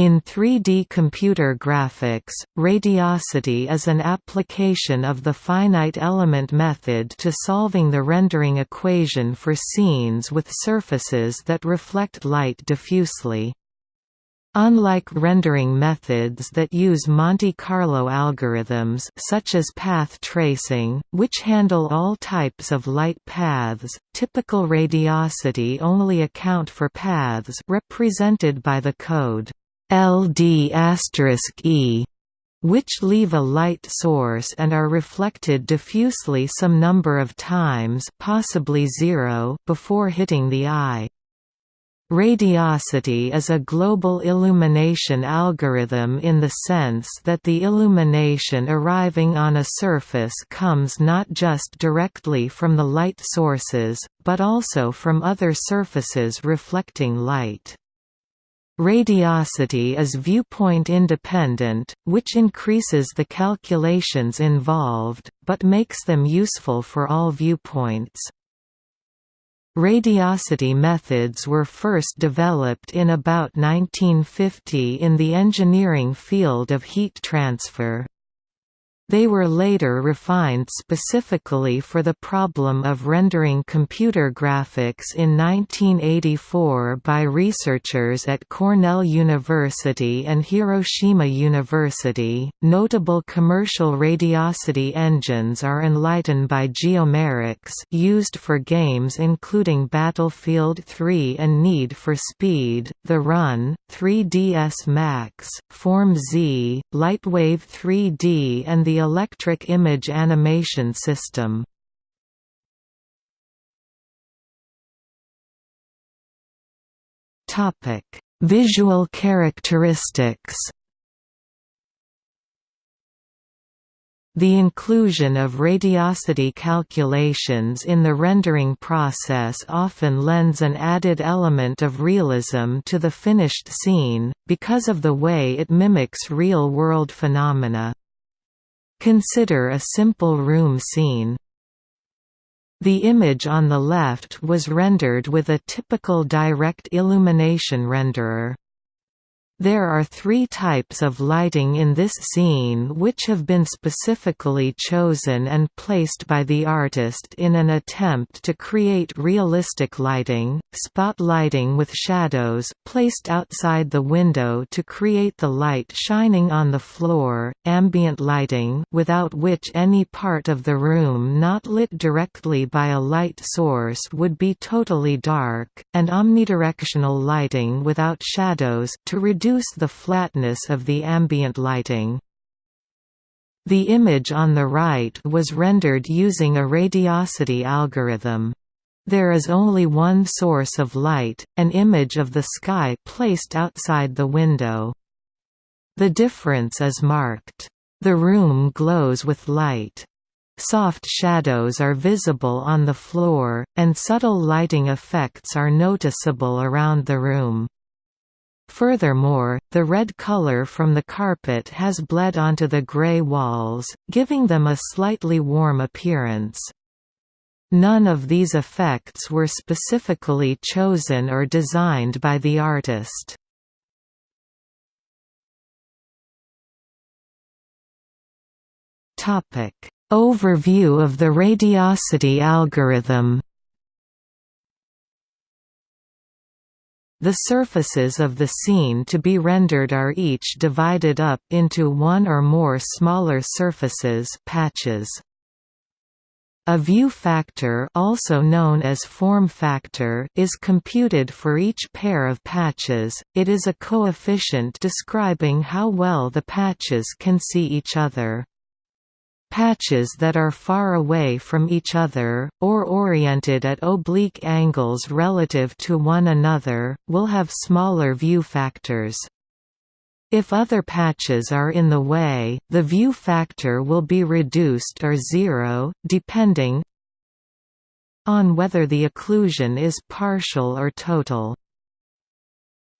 In 3D computer graphics, radiosity is an application of the finite element method to solving the rendering equation for scenes with surfaces that reflect light diffusely. Unlike rendering methods that use Monte Carlo algorithms such as path tracing, which handle all types of light paths, typical radiosity only account for paths represented by the code LD*E, which leave a light source and are reflected diffusely some number of times possibly zero before hitting the eye. Radiosity is a global illumination algorithm in the sense that the illumination arriving on a surface comes not just directly from the light sources, but also from other surfaces reflecting light. Radiosity is viewpoint independent, which increases the calculations involved, but makes them useful for all viewpoints. Radiosity methods were first developed in about 1950 in the engineering field of heat transfer. They were later refined specifically for the problem of rendering computer graphics in 1984 by researchers at Cornell University and Hiroshima University. Notable commercial radiosity engines are Enlighten by Geomerics, used for games including Battlefield 3 and Need for Speed, The Run, 3ds Max, Form Z, Lightwave 3D, and the electric image animation system. Topic: Visual characteristics. The inclusion of radiosity calculations in the rendering process often lends an added element of realism to the finished scene, because of the way it mimics real-world phenomena. Consider a simple room scene. The image on the left was rendered with a typical direct illumination renderer. There are three types of lighting in this scene which have been specifically chosen and placed by the artist in an attempt to create realistic lighting, spot lighting with shadows, placed outside the window to create the light shining on the floor, ambient lighting without which any part of the room not lit directly by a light source would be totally dark, and omnidirectional lighting without shadows to reduce reduce the flatness of the ambient lighting. The image on the right was rendered using a radiosity algorithm. There is only one source of light, an image of the sky placed outside the window. The difference is marked. The room glows with light. Soft shadows are visible on the floor, and subtle lighting effects are noticeable around the room. Furthermore, the red color from the carpet has bled onto the gray walls, giving them a slightly warm appearance. None of these effects were specifically chosen or designed by the artist. Overview of the radiosity algorithm The surfaces of the scene to be rendered are each divided up into one or more smaller surfaces patches. A view factor also known as form factor is computed for each pair of patches, it is a coefficient describing how well the patches can see each other. Patches that are far away from each other, or oriented at oblique angles relative to one another, will have smaller view factors. If other patches are in the way, the view factor will be reduced or zero, depending on whether the occlusion is partial or total.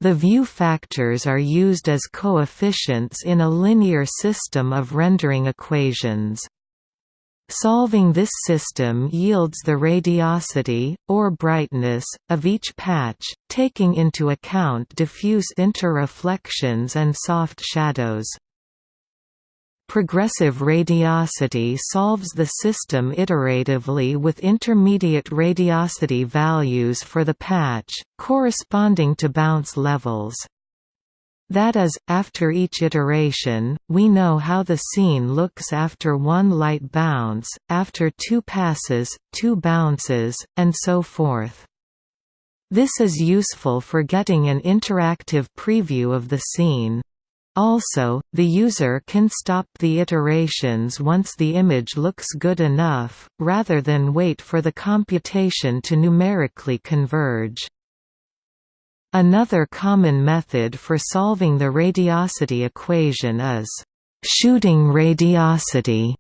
The view factors are used as coefficients in a linear system of rendering equations. Solving this system yields the radiosity, or brightness, of each patch, taking into account diffuse interreflections and soft shadows. Progressive radiosity solves the system iteratively with intermediate radiosity values for the patch, corresponding to bounce levels. That is, after each iteration, we know how the scene looks after one light bounce, after two passes, two bounces, and so forth. This is useful for getting an interactive preview of the scene. Also, the user can stop the iterations once the image looks good enough, rather than wait for the computation to numerically converge. Another common method for solving the radiosity equation is shooting radiosity,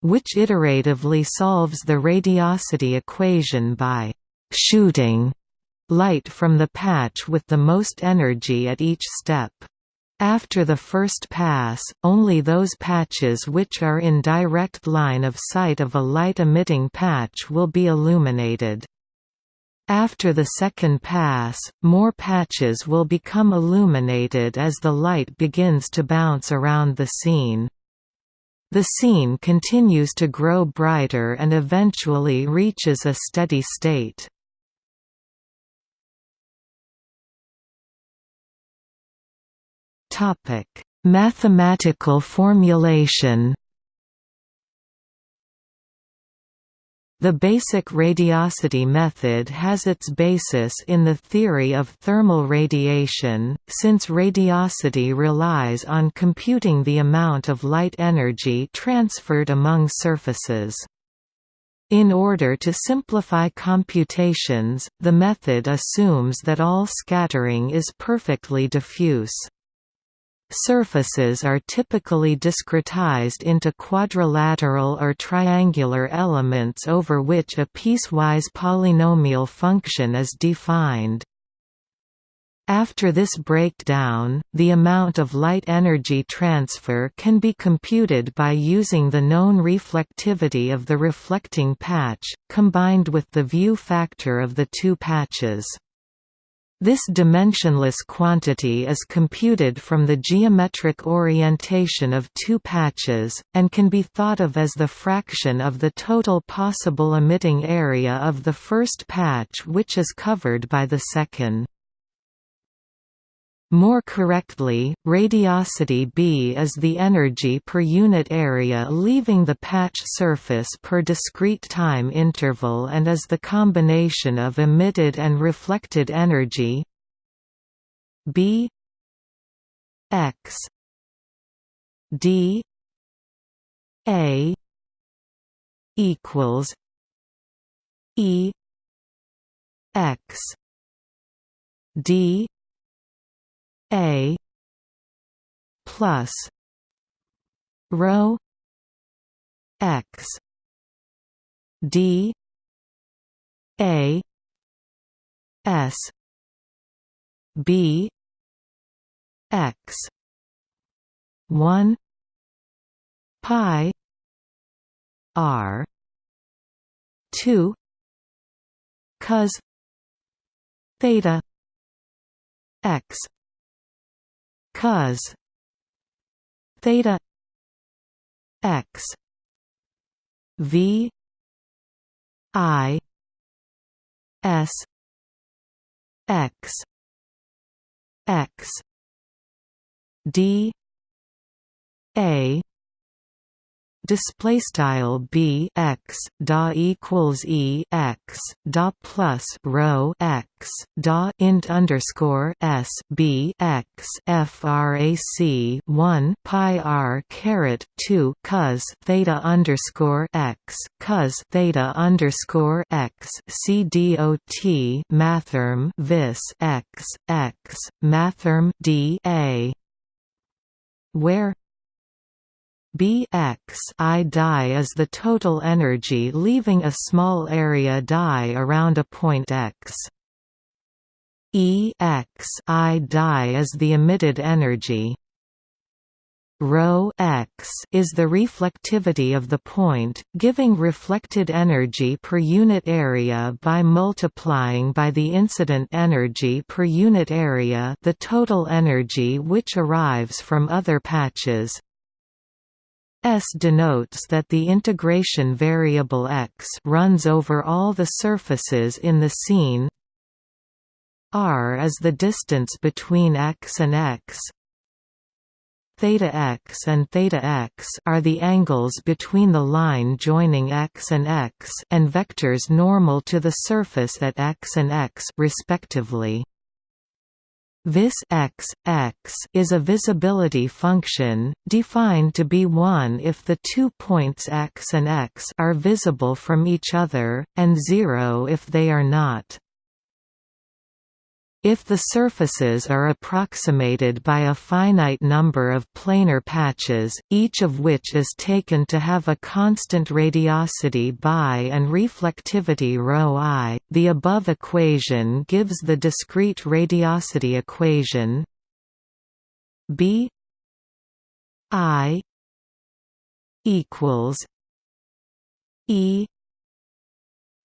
which iteratively solves the radiosity equation by shooting light from the patch with the most energy at each step. After the first pass, only those patches which are in direct line of sight of a light-emitting patch will be illuminated. After the second pass, more patches will become illuminated as the light begins to bounce around the scene. The scene continues to grow brighter and eventually reaches a steady state. Mathematical formulation The basic radiosity method has its basis in the theory of thermal radiation, since radiosity relies on computing the amount of light energy transferred among surfaces. In order to simplify computations, the method assumes that all scattering is perfectly diffuse. Surfaces are typically discretized into quadrilateral or triangular elements over which a piecewise polynomial function is defined. After this breakdown, the amount of light energy transfer can be computed by using the known reflectivity of the reflecting patch, combined with the view factor of the two patches. This dimensionless quantity is computed from the geometric orientation of two patches, and can be thought of as the fraction of the total possible emitting area of the first patch which is covered by the second. More correctly, radiosity B is the energy per unit area leaving the patch surface per discrete time interval and is the combination of emitted and reflected energy B x d a equals E x d a plus rho x d a s b x 1 pi r 2 cos theta x cos theta x v i s x x d a display style b x da equals e x da plus rho x da int underscore s b x frac 1 pi r caret 2 cos theta underscore x cos theta underscore x c dot mathrm vis x x mathrm d a where Bx I die is the total energy leaving a small area die around a point x. E x I die is the emitted energy. rho x is the reflectivity of the point, giving reflected energy per unit area by multiplying by the incident energy per unit area the total energy which arrives from other patches. S denotes that the integration variable x runs over all the surfaces in the scene r is the distance between x and x theta x and theta x are the angles between the line joining x and x and vectors normal to the surface at x and x respectively. Vis x, x is a visibility function, defined to be 1 if the two points x and x are visible from each other, and 0 if they are not. If the surfaces are approximated by a finite number of planar patches, each of which is taken to have a constant radiosity by and reflectivity ρ the above equation gives the discrete radiosity equation B I equals E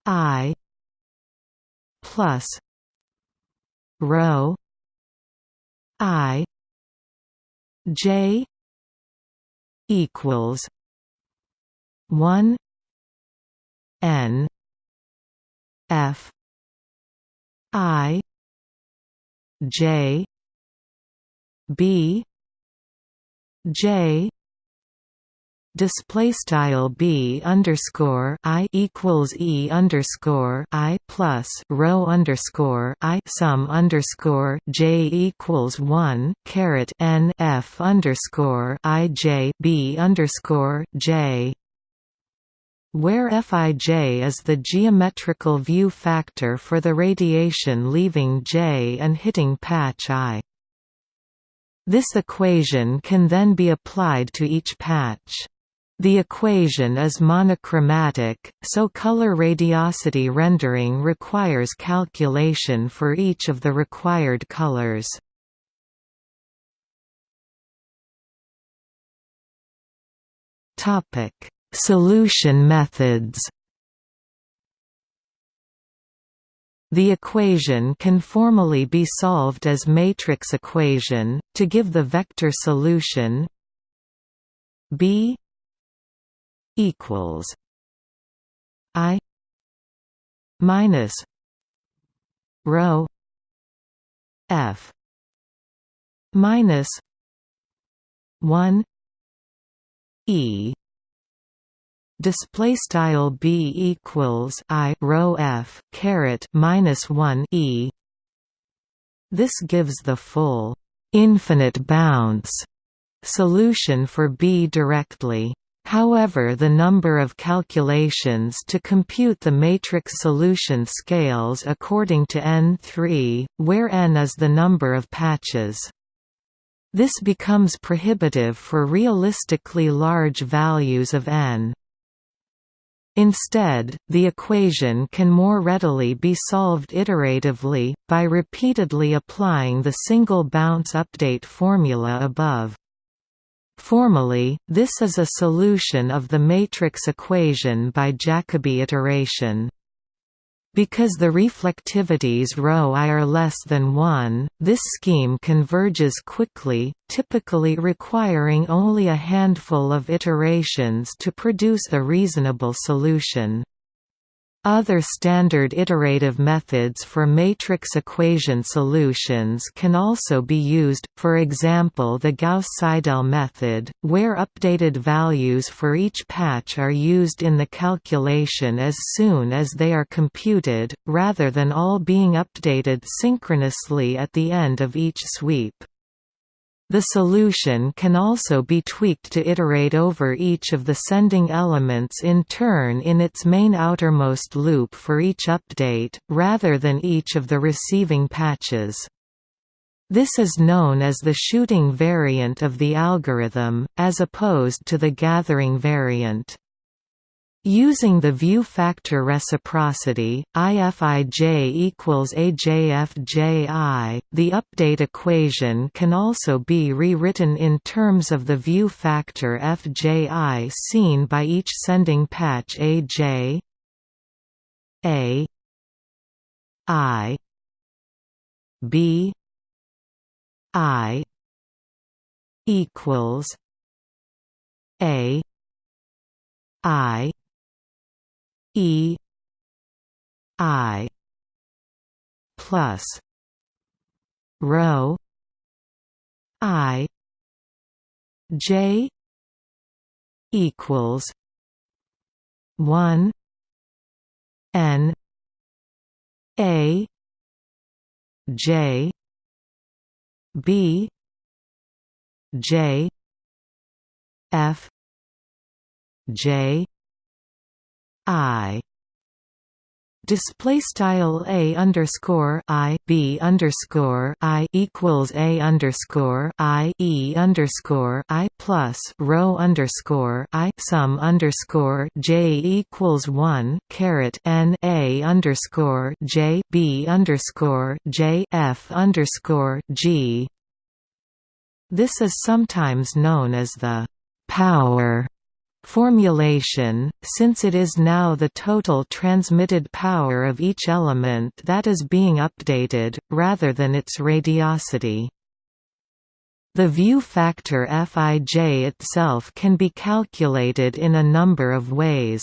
I plus rho i j equals 1 n f i j b j display style b underscore i equals e underscore i plus rho underscore i sum underscore j equals one caret n f underscore i j b underscore j where Fij is the geometrical view factor for the radiation leaving J and hitting patch I. This equation can then be applied to each patch. The equation is monochromatic, so color radiosity rendering requires calculation for each of the required colors. Topic: Solution methods. The equation can formally be solved as matrix equation to give the vector solution B equals I minus rho F minus one E. Display style b equals i rho f caret minus 1 e. This gives the full infinite bounds solution for b directly However the number of calculations to compute the matrix solution scales according to n3, where n is the number of patches. This becomes prohibitive for realistically large values of n. Instead, the equation can more readily be solved iteratively, by repeatedly applying the single bounce update formula above. Formally, this is a solution of the matrix equation by Jacobi iteration. Because the reflectivities ρ i are less than 1, this scheme converges quickly, typically requiring only a handful of iterations to produce a reasonable solution. Other standard iterative methods for matrix equation solutions can also be used, for example the Gauss-Seidel method, where updated values for each patch are used in the calculation as soon as they are computed, rather than all being updated synchronously at the end of each sweep. The solution can also be tweaked to iterate over each of the sending elements in turn in its main outermost loop for each update, rather than each of the receiving patches. This is known as the shooting variant of the algorithm, as opposed to the gathering variant. Using the view factor reciprocity, IFIJ equals AJFJI, the update equation can also be rewritten in terms of the view factor FJI seen by each sending patch AJ A I B I equals A I E I plus rho I J equals one N A J B J F J I display style a underscore i b underscore i equals a underscore i e underscore i plus rho underscore i sum underscore j equals one caret n a underscore j b underscore j f underscore g. This is sometimes known as the power formulation, since it is now the total transmitted power of each element that is being updated, rather than its radiosity. The view factor Fij itself can be calculated in a number of ways.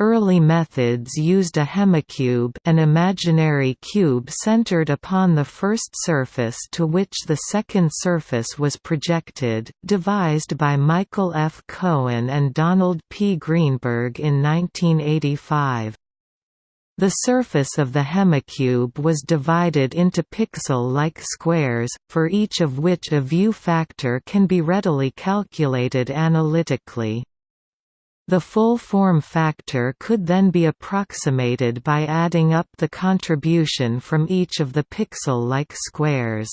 Early methods used a hemicube an imaginary cube centered upon the first surface to which the second surface was projected, devised by Michael F. Cohen and Donald P. Greenberg in 1985. The surface of the hemicube was divided into pixel-like squares, for each of which a view factor can be readily calculated analytically. The full form factor could then be approximated by adding up the contribution from each of the pixel-like squares.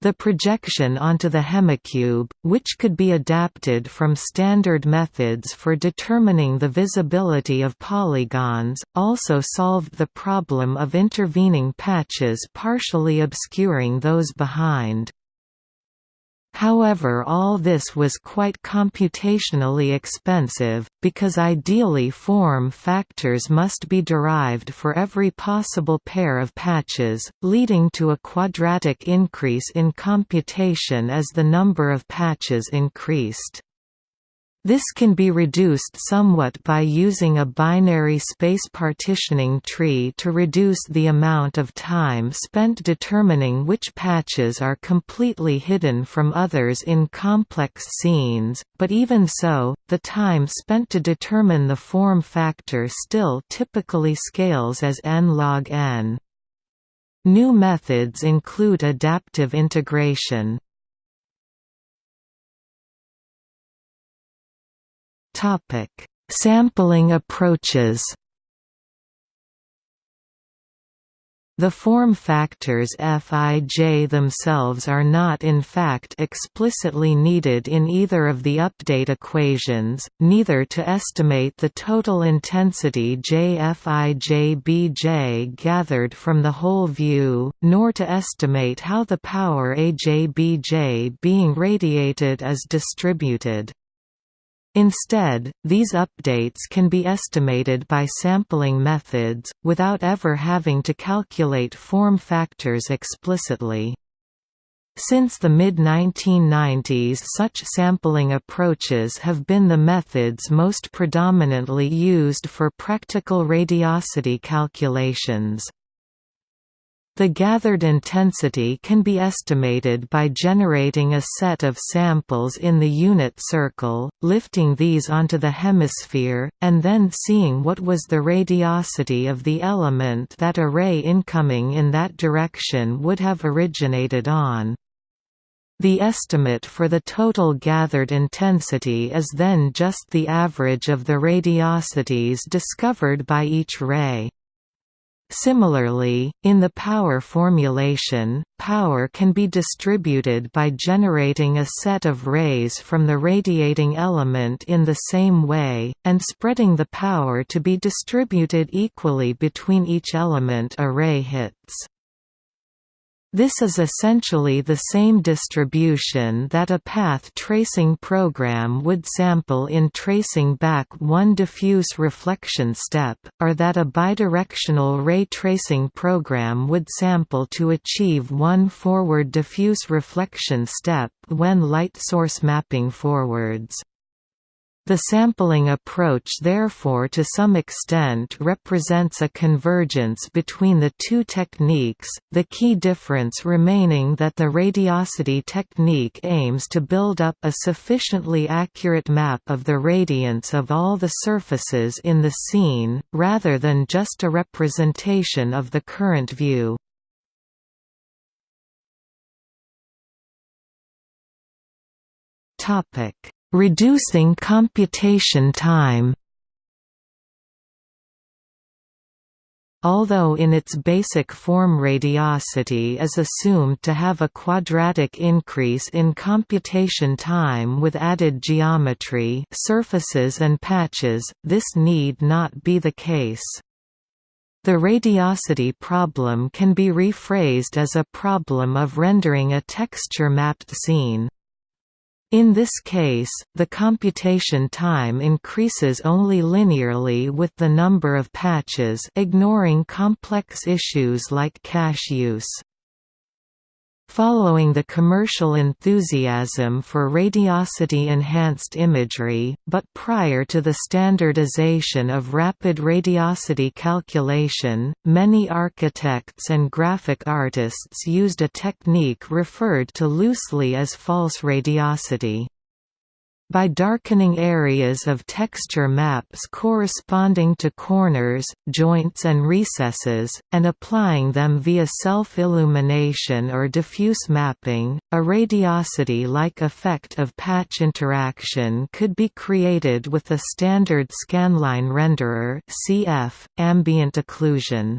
The projection onto the hemicube, which could be adapted from standard methods for determining the visibility of polygons, also solved the problem of intervening patches partially obscuring those behind. However all this was quite computationally expensive, because ideally form factors must be derived for every possible pair of patches, leading to a quadratic increase in computation as the number of patches increased. This can be reduced somewhat by using a binary space partitioning tree to reduce the amount of time spent determining which patches are completely hidden from others in complex scenes, but even so, the time spent to determine the form factor still typically scales as n log n. New methods include adaptive integration, Topic: Sampling approaches. The form factors Fij themselves are not in fact explicitly needed in either of the update equations, neither to estimate the total intensity JFijBj gathered from the whole view, nor to estimate how the power AJBJ being radiated is distributed. Instead, these updates can be estimated by sampling methods, without ever having to calculate form factors explicitly. Since the mid-1990s such sampling approaches have been the methods most predominantly used for practical radiosity calculations. The gathered intensity can be estimated by generating a set of samples in the unit circle, lifting these onto the hemisphere, and then seeing what was the radiosity of the element that a ray incoming in that direction would have originated on. The estimate for the total gathered intensity is then just the average of the radiosities discovered by each ray. Similarly, in the power formulation, power can be distributed by generating a set of rays from the radiating element in the same way, and spreading the power to be distributed equally between each element a ray hits. This is essentially the same distribution that a path tracing program would sample in tracing back one diffuse reflection step, or that a bidirectional ray tracing program would sample to achieve one forward diffuse reflection step when light source mapping forwards. The sampling approach therefore to some extent represents a convergence between the two techniques, the key difference remaining that the radiosity technique aims to build up a sufficiently accurate map of the radiance of all the surfaces in the scene, rather than just a representation of the current view. Topic Reducing computation time Although in its basic form radiosity is assumed to have a quadratic increase in computation time with added geometry surfaces and patches, this need not be the case. The radiosity problem can be rephrased as a problem of rendering a texture-mapped scene. In this case, the computation time increases only linearly with the number of patches ignoring complex issues like cache use. Following the commercial enthusiasm for radiosity-enhanced imagery, but prior to the standardization of rapid radiosity calculation, many architects and graphic artists used a technique referred to loosely as false radiosity by darkening areas of texture maps corresponding to corners, joints and recesses, and applying them via self-illumination or diffuse mapping, a radiosity-like effect of patch interaction could be created with a standard scanline renderer CF, ambient occlusion.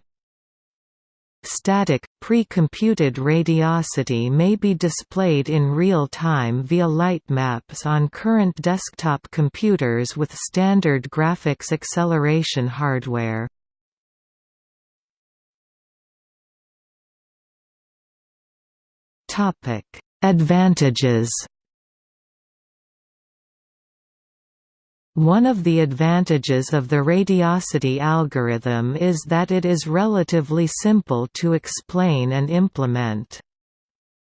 Static, pre-computed radiosity may be displayed in real time via light maps on current desktop computers with standard graphics acceleration hardware. Advantages One of the advantages of the radiosity algorithm is that it is relatively simple to explain and implement.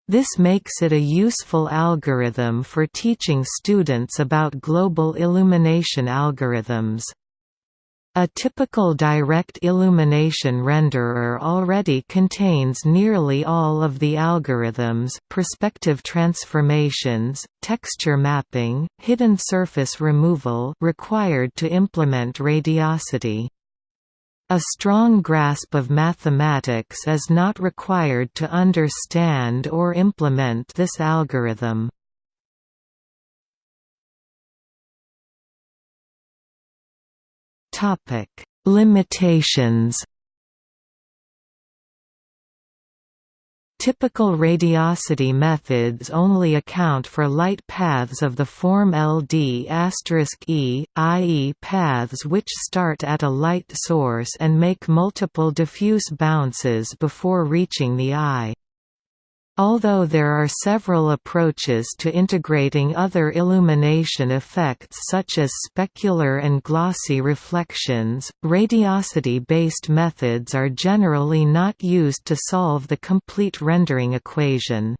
This makes it a useful algorithm for teaching students about global illumination algorithms. A typical direct illumination renderer already contains nearly all of the algorithms perspective transformations, texture mapping, hidden surface removal required to implement radiosity. A strong grasp of mathematics is not required to understand or implement this algorithm. Topic: Limitations. Typical radiosity methods only account for light paths of the form LD E, i.e. paths which start at a light source and make multiple diffuse bounces before reaching the eye. Although there are several approaches to integrating other illumination effects such as specular and glossy reflections, radiosity-based methods are generally not used to solve the complete rendering equation.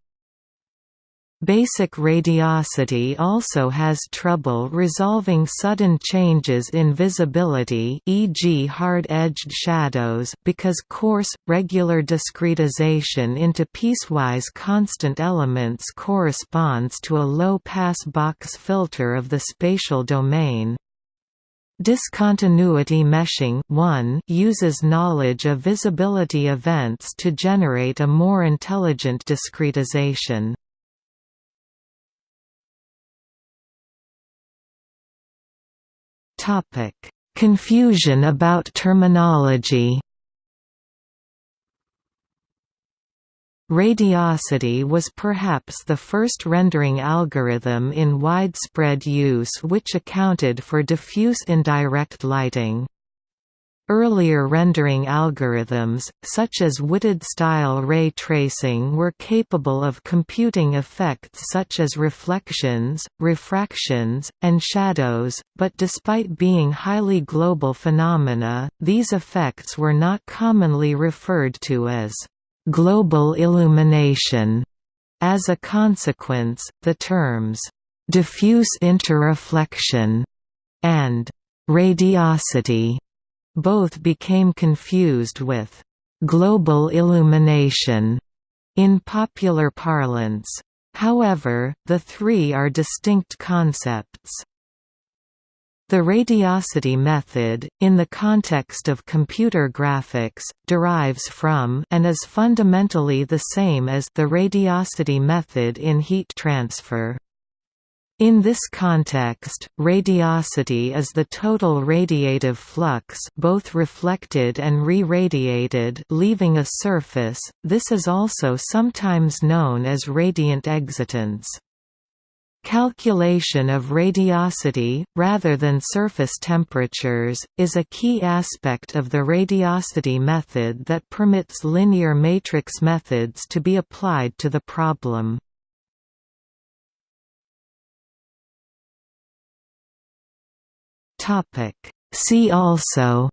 Basic radiosity also has trouble resolving sudden changes in visibility e.g. hard-edged shadows because coarse, regular discretization into piecewise constant elements corresponds to a low-pass box filter of the spatial domain. Discontinuity meshing 1 uses knowledge of visibility events to generate a more intelligent discretization. Confusion about terminology Radiosity was perhaps the first rendering algorithm in widespread use which accounted for diffuse indirect lighting. Earlier rendering algorithms, such as Whitted-style ray tracing were capable of computing effects such as reflections, refractions, and shadows, but despite being highly global phenomena, these effects were not commonly referred to as global illumination. As a consequence, the terms diffuse interreflection and radiosity both became confused with global illumination in popular parlance. However, the three are distinct concepts. The radiosity method, in the context of computer graphics, derives from and is fundamentally the same as the radiosity method in heat transfer. In this context, radiosity is the total radiative flux both reflected and re-radiated leaving a surface, this is also sometimes known as radiant excitance. Calculation of radiosity, rather than surface temperatures, is a key aspect of the radiosity method that permits linear matrix methods to be applied to the problem. See also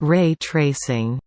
Ray tracing